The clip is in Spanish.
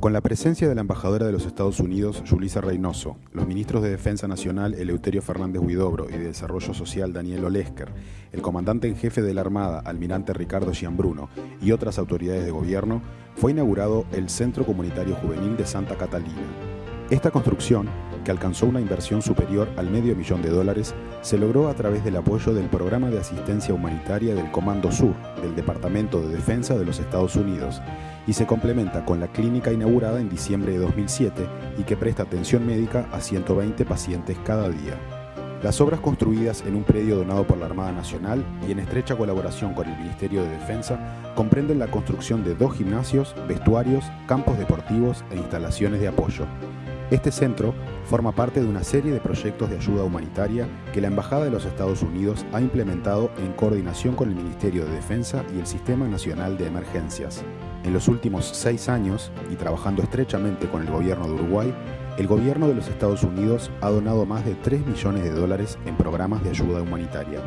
Con la presencia de la embajadora de los Estados Unidos, Julissa Reynoso, los ministros de Defensa Nacional, Eleuterio Fernández Huidobro, y de Desarrollo Social, Daniel Olesker, el comandante en jefe de la Armada, almirante Ricardo Gianbruno, y otras autoridades de gobierno, fue inaugurado el Centro Comunitario Juvenil de Santa Catalina. Esta construcción, alcanzó una inversión superior al medio millón de dólares, se logró a través del apoyo del Programa de Asistencia Humanitaria del Comando Sur del Departamento de Defensa de los Estados Unidos y se complementa con la clínica inaugurada en diciembre de 2007 y que presta atención médica a 120 pacientes cada día. Las obras construidas en un predio donado por la Armada Nacional y en estrecha colaboración con el Ministerio de Defensa comprenden la construcción de dos gimnasios, vestuarios, campos deportivos e instalaciones de apoyo. Este centro forma parte de una serie de proyectos de ayuda humanitaria que la Embajada de los Estados Unidos ha implementado en coordinación con el Ministerio de Defensa y el Sistema Nacional de Emergencias. En los últimos seis años, y trabajando estrechamente con el gobierno de Uruguay, el gobierno de los Estados Unidos ha donado más de 3 millones de dólares en programas de ayuda humanitaria.